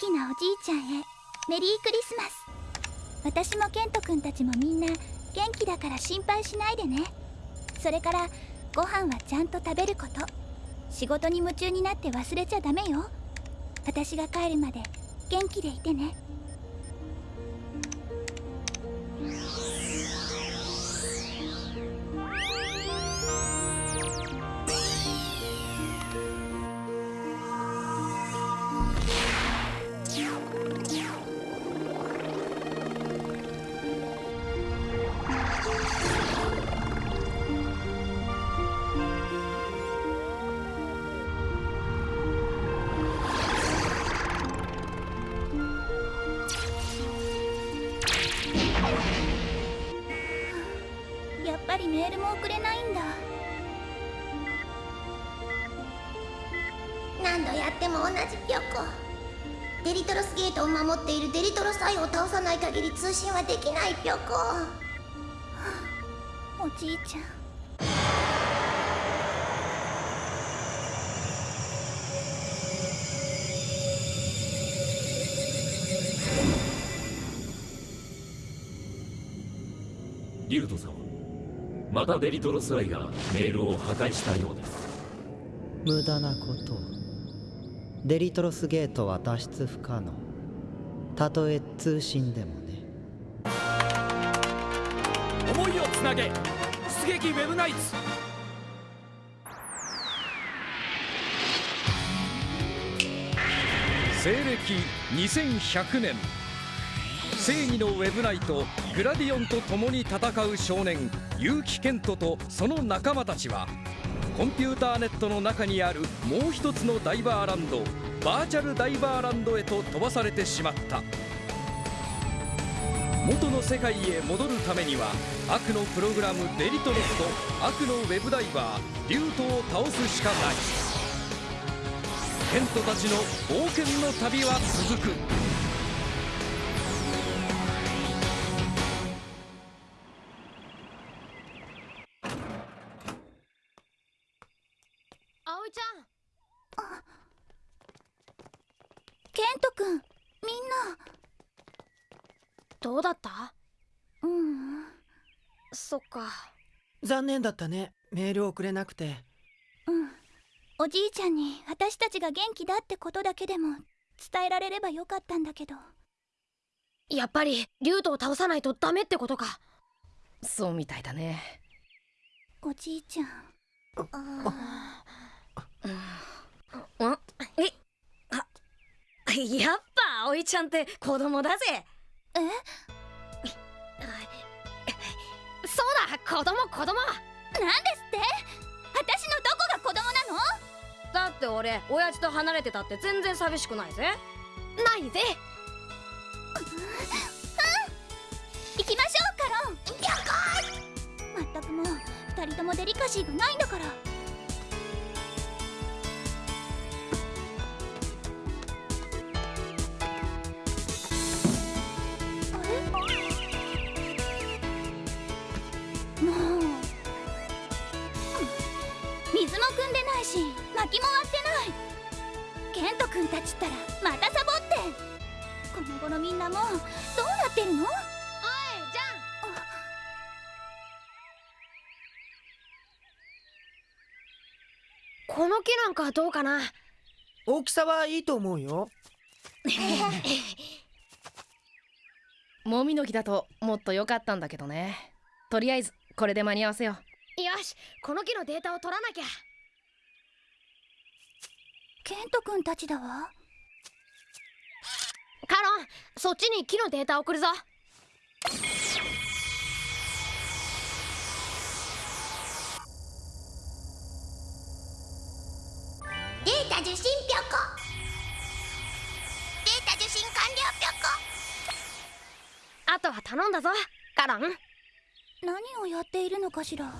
きなおじいちゃんへメリークリスマス。私もケント君たちもみんな元気だから心配しないでね。それからご飯はちゃんと食べること。仕事に夢中になって忘れちゃダメよ。私が帰るまで元気でいてね。メールも送れないんだ。何度やっても同じピョコデリトロスゲートを守っているデリトロサイを倒さない限り通信はできないピョコおじいちゃん。リュウト様またデリトロスライがメールを破壊したようです。無駄なこと。をデリトロスゲートは脱出不可能。たとえ通信でもね。思いをつなげ出撃ウェブナイツ。西暦2100年正義のウェブナイトグラディオンと共に戦う少年結城ケントとその仲間たちはコンピューターネットの中にあるもう一つのダイバーランドバーチャルダイバーランドへと飛ばされてしまった。元の世界へ戻るためには悪のプログラムデリトロスと悪のウェブダイバーリュートを倒すしかない。ケントたちの冒険の旅は続く。残念だったね。メール送れなくて。うん。おじいちゃんに私たちが元気だってことだけでも伝えられればよかったんだけど。やっぱりリュウトを倒さないとダメってことか。そうみたいだね。おじいちゃん。ん。え？あやっぱ葵ちゃんって子供だぜ。え？子供子供。なんですって？私のどこが子供なの？だって俺親父と離れてたって全然寂しくないぜ。ないぜ。行きましょうカロン。まったくもう二人ともデリカシーがないんだからってるの？おいじゃん。この木なんかどうかな？大きさはいいと思うよ。もみの木だともっと良かったんだけどね。とりあえずこれで間に合わせよう。よしこの木のデータを取らなきゃ。ケント君たちだわカロンそっちに木のデータ送るぞ。データ受信ぴょこ。データ受信完了ぴょこ。あとは頼んだぞカロン。何をやっているのかしら。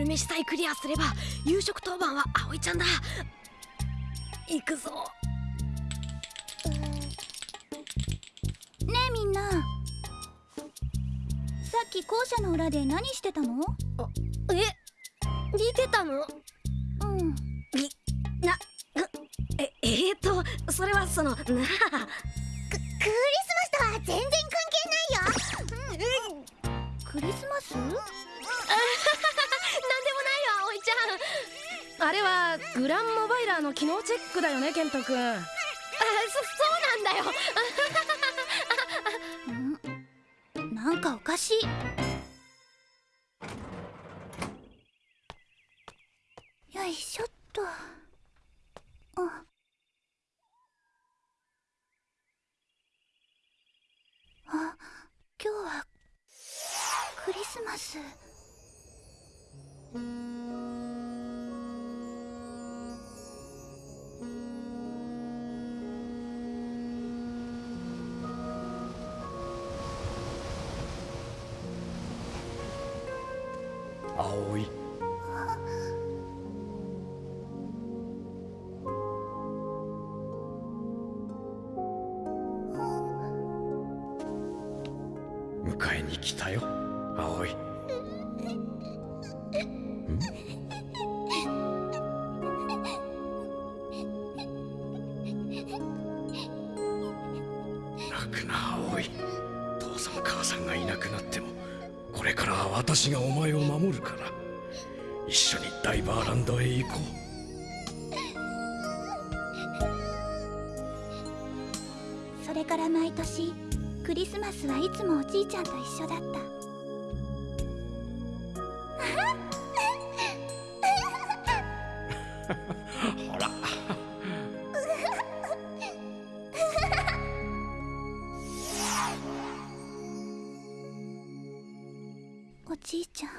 昼飯さえクリアすれば夕食当番は葵ちゃんだ。行くぞ。ねえみんな。さっき校舎の裏で何してたの？え？見てたの？うん。なええー、っとそれはそのなあ。ククリスマスとは全然関係ないよ、クリスマス？あれはグランモバイラーの機能チェックだよねケント君。あそそうなんだよ。なんかおかしい。よいしょっと。あ。あ今日はクリスマス。来たよ葵。泣くな葵。父さん母さんがいなくなってもこれからは私がお前を守るから。一緒にダイバーランドへ行こう。それから毎年クリスマスはいつもおじいちゃんと一緒だった。うほら。おじいちゃん。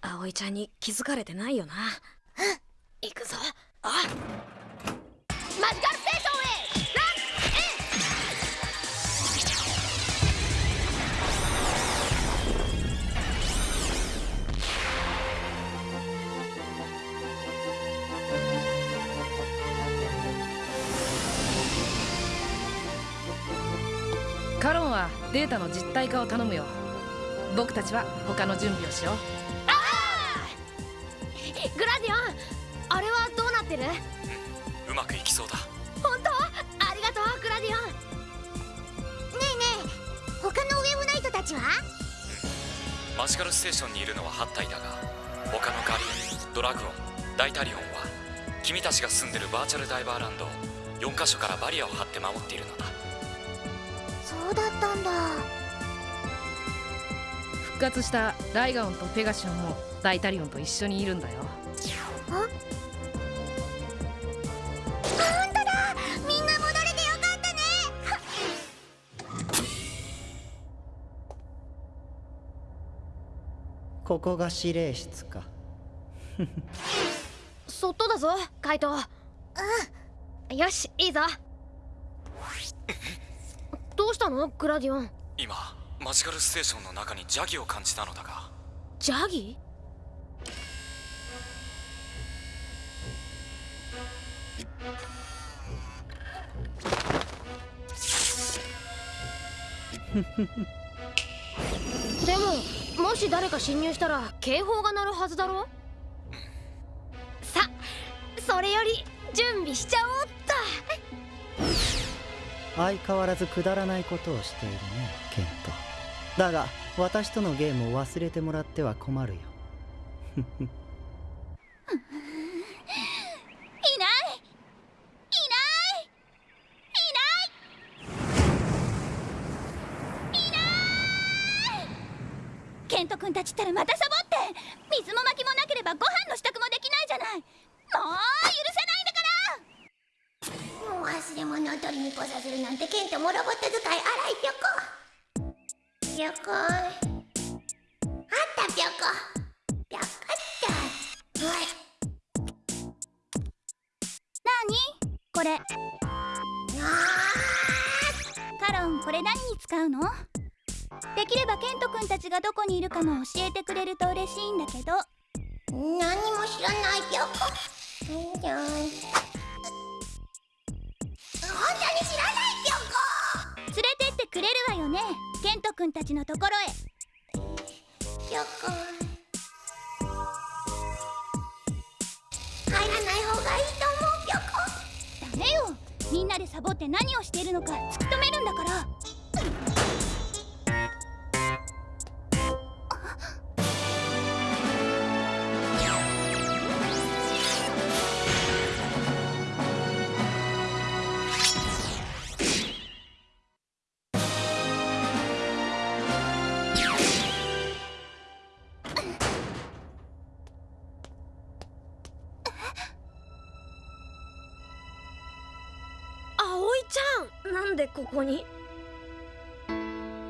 葵ちゃんに気づかれてないよなカロンはデータの実体化を頼むよ。僕たちは他の準備をしよう。グラディオンあれはどうなってる？うまくいきそうだ。本当？ありがとうグラディオン。ねえねえ他のウェブナイトたちは？マジカルステーションにいるのは8体だが他のガリアンドラグオンダイタリオンは君たちが住んでるバーチャルダイバーランドを4カ所からバリアを張って守っているのだそうだったんだ。復活したライガオンとペガシオンもダイタリオンと一緒にいるんだよ。あ本当だ。みんな戻れてよかったね。ここが指令室か。そっとだぞカイト。うん。よしいいぞどうしたの？グラディオン。今マジカルステーションの中に邪気を感じたのだが。ジャギでももし誰か侵入したら警報が鳴るはずだろ？さそれより準備しちゃおうっ相変わらずくだらないことをしているねケント。だが私とのゲームを忘れてもらっては困るよ。いない！いない！いない！いない！ケント君たちったらまたサボって水も薪もなければご飯の支度もできないじゃない。もう許せないねもう忘れ物を取りに来させるなんてケントもロボット使い荒いぴょこ。ぴょこ。あったぴょこ。ぴょこったはい。なに？これ。カロンこれ何に使うの？できればケント君たちがどこにいるかも教えてくれると嬉しいんだけど。何も知らないぴょこ。うんじゃんね。ケント君たちのところへ。ぴょこ。入らない方がいいと思うぴょこ。ダメよ。みんなでサボって何をしているのか突き止めるんだから。でここに。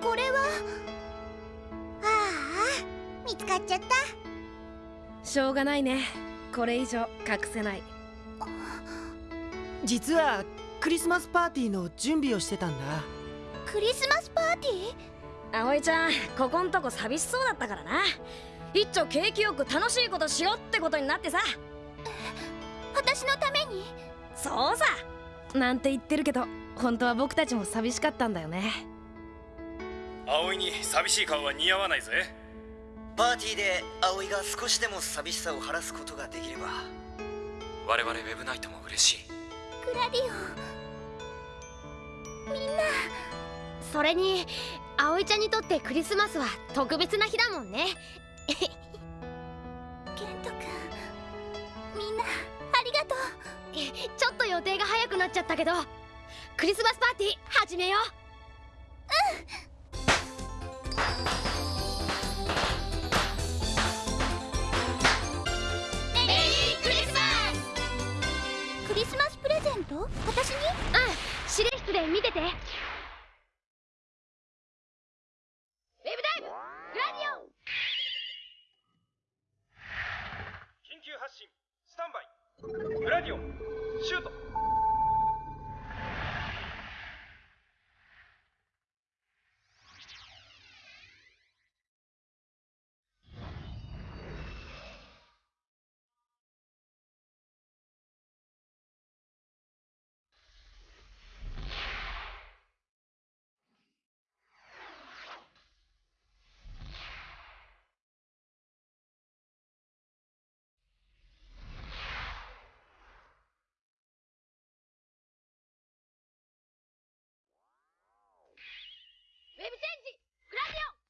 これは。ああ見つかっちゃった。しょうがないね。これ以上隠せない。実はクリスマスパーティーの準備をしてたんだ。クリスマスパーティー？葵ちゃんここんとこ寂しそうだったからな。一丁景気よく楽しいことしようってことになってさ。私のために？そうさ。なんて言ってるけど本当は僕たちも寂しかったんだよね。葵に寂しい顔は似合わないぜ。パーティーで葵が少しでも寂しさを晴らすことができれば我々ウェブナイトも嬉しい。グラディオンみんなそれに葵ちゃんにとってクリスマスは特別な日だもんね。ケント君みんなありがとう。ちょっと予定が早くなっちゃったけどクリスマスパーティー始めよう。メリークリスマス。クリスマスプレゼント？私に？うん。指令室で見てて。ウェブダイブグラディオ！ン緊急発進。スタンバイ。グラディオ。ンシュートェブチェンジグラディオン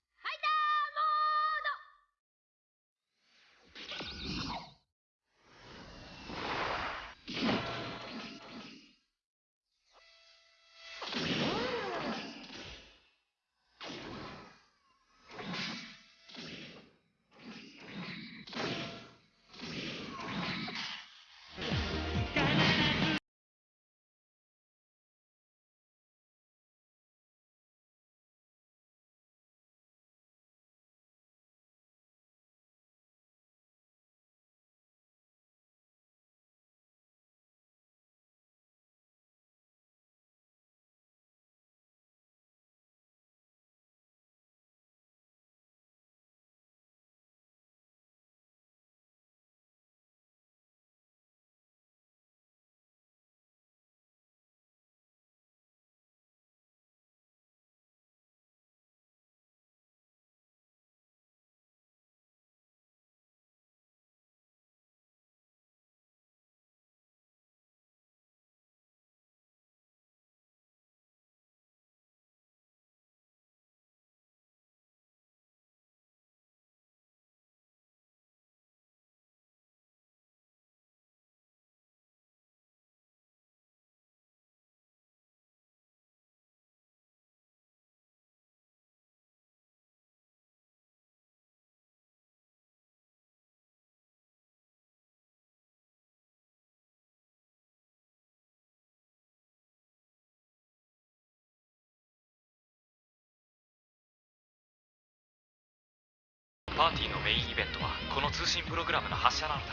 パーティーのメインイベントはこの通信プログラムの発射なのだ。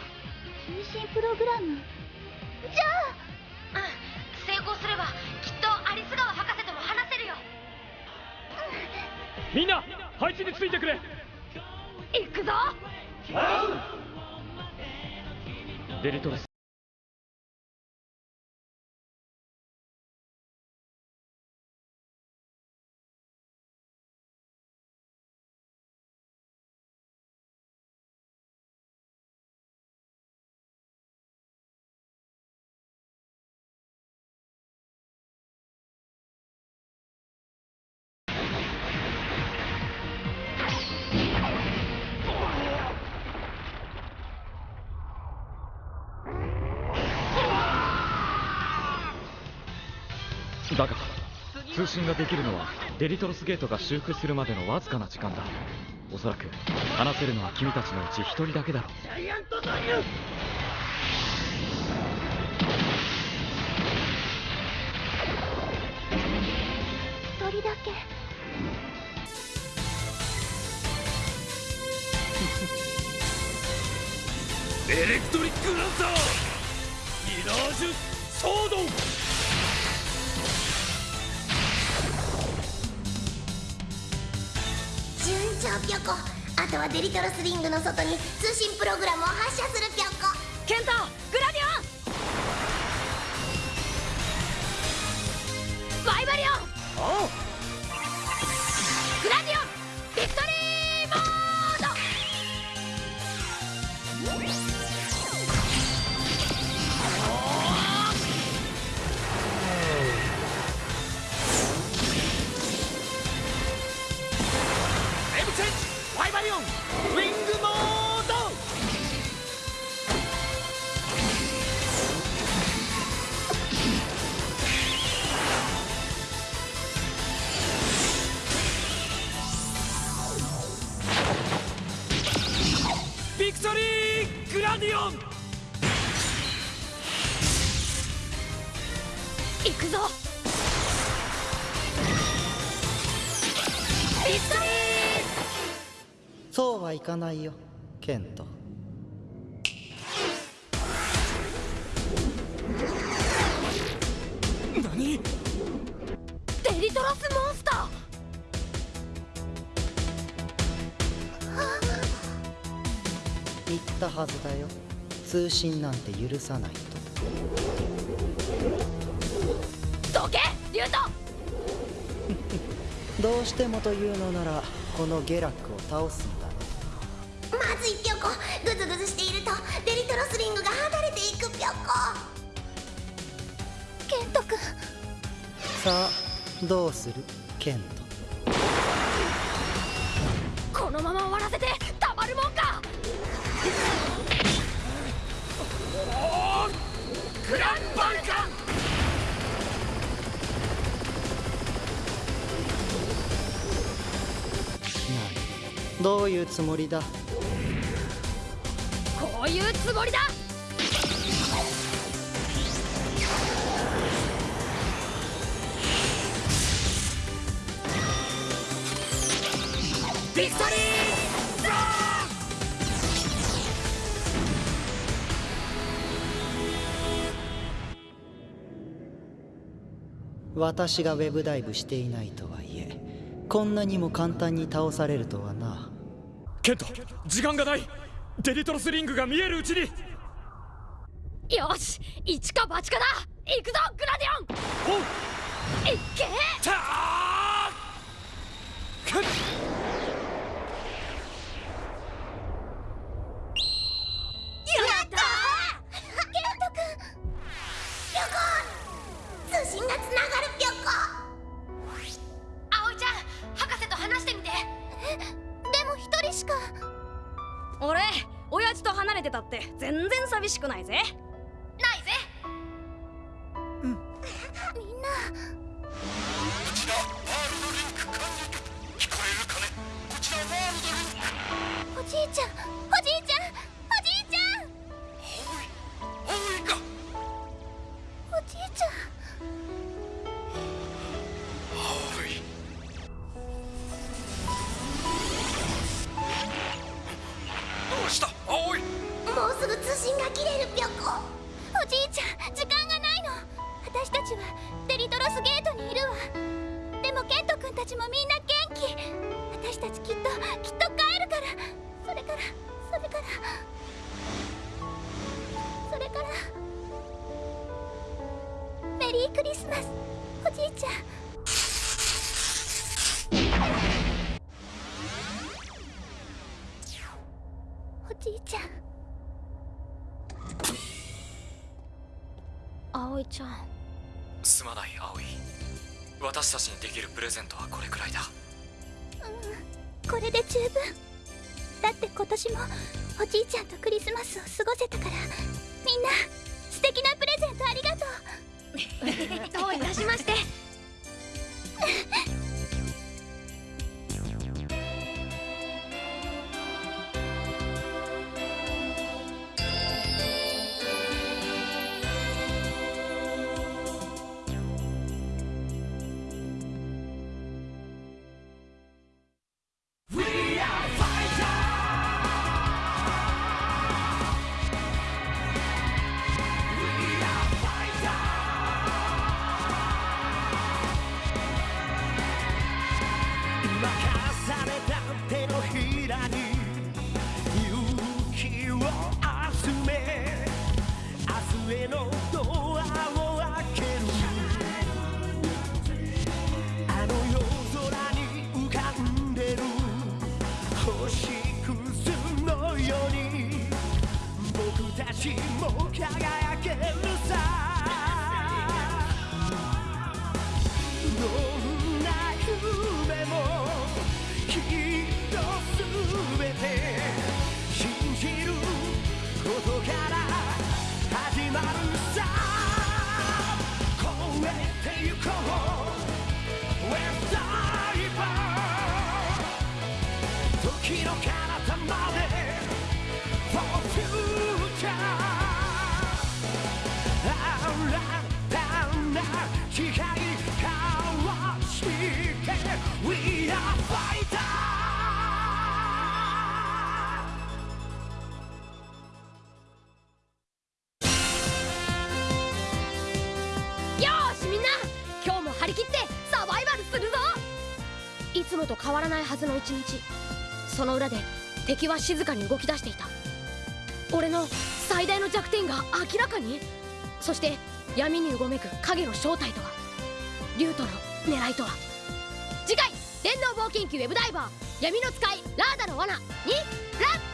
通信プログラム？じゃあうん成功すればきっとアリス川博士とも話せるよ。みんな配置についてくれ。行くぞ。デリトロス。だが通信ができるのはデリトロスゲートが修復するまでのわずかな時間だ。おそらく話せるのは君たちのうち一人だけだろう。ジャイアントドリル一人だけ。エレクトリックランサーミラージュソード順調ぴょこ。あとはデリトロスリングの外に通信プログラムを発射するぴょこ。ケントグラディオン。バイバリオン。グウェブチェンジファイバリオンウィングモーかないよケント。デリトロスモンスター？言ったはずだよ。通信なんて許さないと。どけ！リュウトどうしてもというのならこのゲラックを倒すんだねまずいぴょこグズグズしているとデリトロスリングが離れていくぴょこ。ケント君。さあどうする？ケント。このまま終わらせてたまるもんか。グランバルカン何どういうつもりだ？こういうつもりだ。ビクトリー！私がウェブダイブしていないとはいえこんなにも簡単に倒されるとはな。ケント時間がないデリトロスリングが見えるうちに。よし一か八かだ。行くぞグラディオン。おう。いっけ。たー寂しくないぜ。信が切れるぴょこ。おじいちゃん時間がないの。私たちはデリトロスゲートにいるわ。でもケント君たちもみんな元気。私たちきっときっと帰るから。それからそれから。それから。メリークリスマス。おじいちゃん葵ちゃん。すまない葵。私たちにできるプレゼントはこれくらいだ。これで十分。だって今年もおじいちゃんとクリスマスを過ごせたからみんな素敵なプレゼントありがとう。どういたしまして明 We are fighter よしみんな。今日も張り切ってサバイバルするぞ。いつもと変わらないはずの一日。その裏で敵は静かに動き出していた。俺の最大の弱点が明らかに。そして闇にうごめく影の正体とは。竜との狙いとは。次回電脳冒険記ウェブダイバー闇の使いラーダの罠にラッ